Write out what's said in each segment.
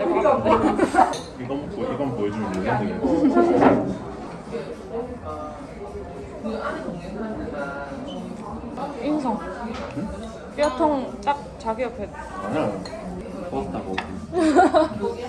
이 하면 안될것 같은데 이거 먹고 이건 보여주면 되겠네. 인성 뼈통 딱 자기 옆에 아니야. 고맙다고.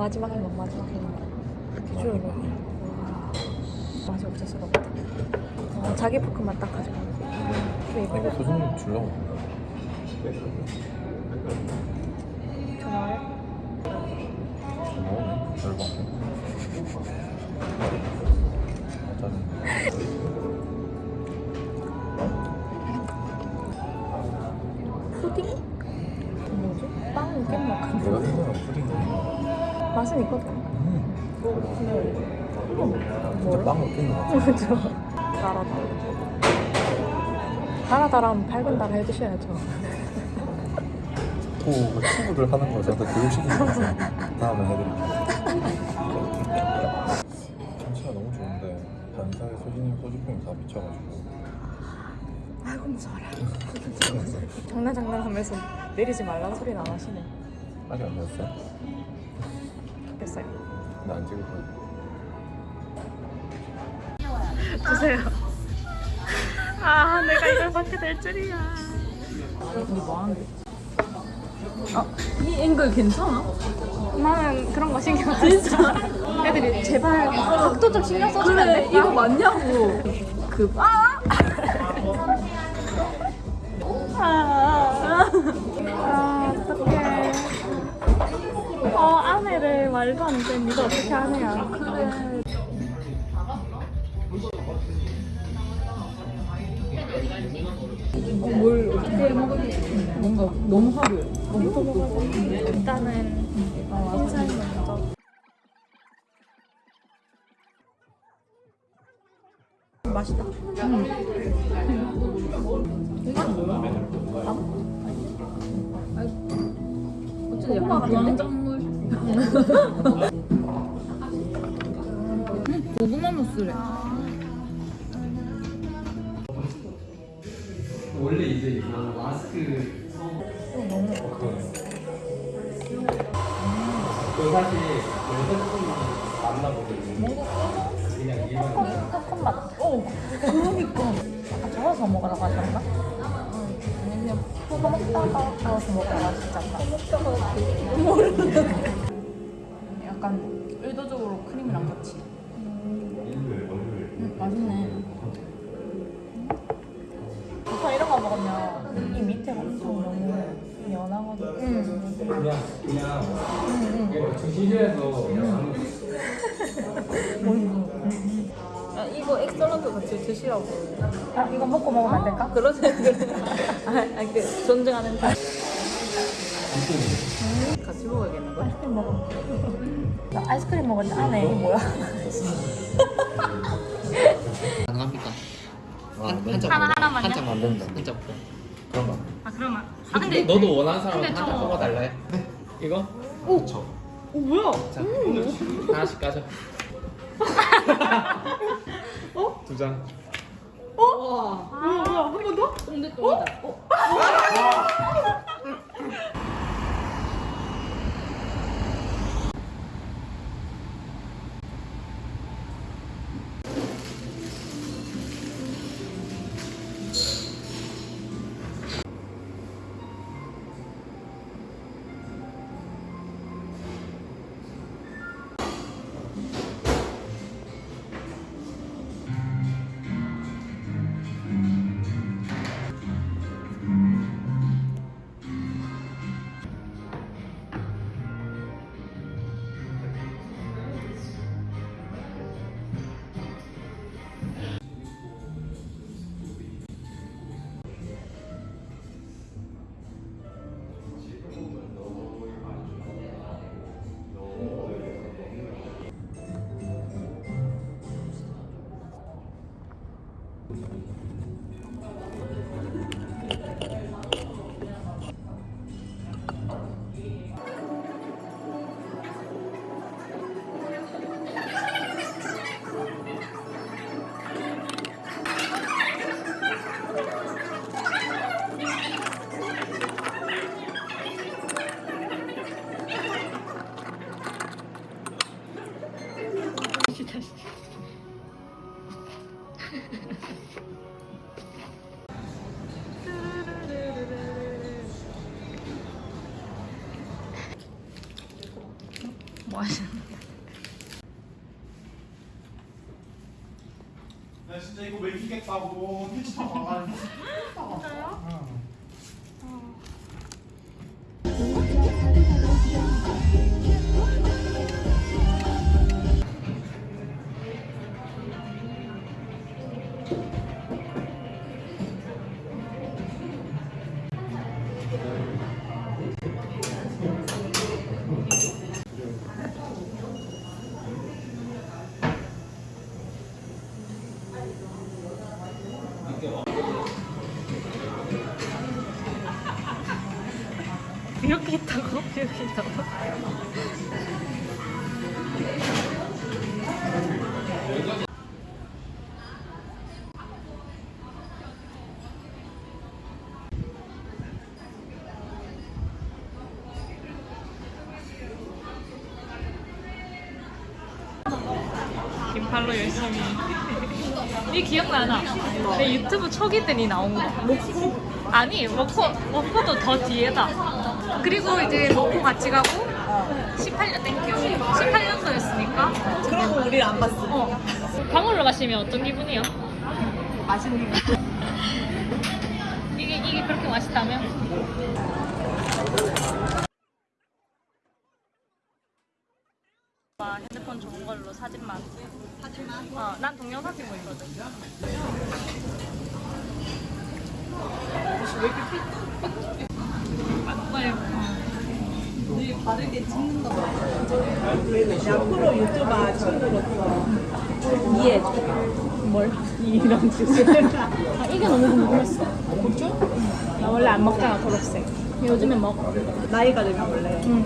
마지막에 막 마지막에 비주얼 봐 맛이 없었을 것 같아. 어, 자기 포크만 딱 가져가 왜 이거 이거 소중히 주려고. 전화해? 맛은 있거든 진짜 빵 먹겠는 것 같아. 그죠? 달아다 달아달하면 달아 해주셔야죠 또 친구들 하는 거 저한테 교육시키는 거 다음에 해드릴게요. 경치가 너무 좋은데 반사에 소진님 소주병이 다 미쳐가지고 아이고 무서워라 장난 장난하면서 내리지 말라는 소리는 안 하시네 아직 안 되었어요? 됐어요 나안 찍을 거야. 주세요 아 내가 이걸 받게 될 줄이야 우리 뭐 하는데? 아, 이 앵글 괜찮아? 나는 그런 거 신경 안 써. 애들이 제발 각도 좀 신경 써주면 안 그래, 될까? 이거 맞냐고. 그, 아! 아, 아, 어떡해. 어, 아내를 말도 안 돼. 네가 어떻게. 그래. 어, 뭘 어떻게 해 먹을지 뭔가 너무 화려해. 먹어야 돼? 일단은 인사이 먼저. 맛있다. 어쨌든 약간 주황작물. 고구마 무스래. 원래 이제 이거 마스크 그 사실 만나보거든요. 그냥 일반 그러니까. 아까 저어서 먹으라고 하셨나? 아니면 그거 먹다가 저어서 먹으라고 않나? 모르겠네. 약간 의도적으로 크림이랑 같이. 응, 맞아. 맛있네. 보통 이런 거 먹으면 이 밑에가 엄청 너무 연하거든. 응. 그냥 그냥 응, 응. 중시지에서 아, 이거 엑설런트 같이 드시라고. 아, 이거 먹고 먹으면 안 될까? 그러지. 아, 아, 그 존중하는 다. 같이 먹어야겠는 거야? 아이스크림 먹어. 나 아이스크림 먹었는데 안에 이게 뭐야? 가능합니까? 아, 네. 한장 하나 하나만요? 한장 만든다. 한장 그런 거. 아 그러면. 아 근데 너도 원하는 사람 근데 한장 저- 뽑아달래? 이거 오 뭐야? 자 하나씩 까져. 어? 두 장. 뭐야 뭐야 한 번 더? 근데 또 어? 진짜 뭐 하시는? 나 진짜 이거 왜 이기겠다고 택시 타고 가가지고 있다고? 이렇게 있다고? 긴팔로 열심히 이 기억나나? 내 유튜브 초기 때니 나온 거 먹고? 아니 먹고 먹고도 더 뒤에다 그리고 이제 먹고 같이 가고 18년 땡큐 18년도였으니까 그럼 우리 안 봤어. 어 방울로 마시면 어떤 기분이요? 맛있는 거. 이게 이게 그렇게 맛있다면? 와 핸드폰 좋은 걸로 사진만 사진만? 어난 동영상 찍고 있거든 바르게 찍는다. 앞으로 유튜버 친구로 이해해줘. 뭘? 이런 주제. 아, 이게 너무 궁금했어 고추? 나 원래 안 먹잖아 초록색 요즘에 먹어 나이가 들면 원래. 응.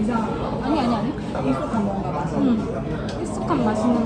이상. 아니 아니 아니. 익숙한 뭔가 맛이. 응. 익숙한 맛있는